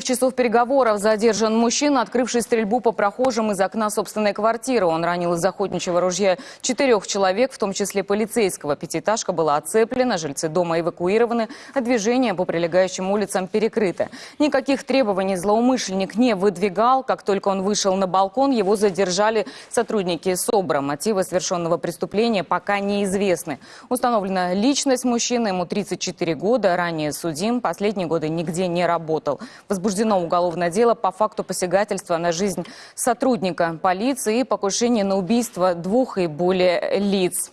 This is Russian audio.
часов переговоров задержан мужчина, открывший стрельбу по прохожим из окна собственной квартиры. Он ранил из охотничьего ружья четырех человек, в том числе полицейского. Пятиэтажка была оцеплена, жильцы дома эвакуированы, а движение по прилегающим улицам перекрыто. Никаких требований злоумышленник не выдвигал. Как только он вышел на балкон, его задержали сотрудники СОБРа. Мотивы совершенного преступления пока неизвестны. Установлена личность мужчины, ему 34 года, ранее судим, последние годы нигде не работал возбуждено уголовное дело по факту посягательства на жизнь сотрудника полиции и покушения на убийство двух и более лиц.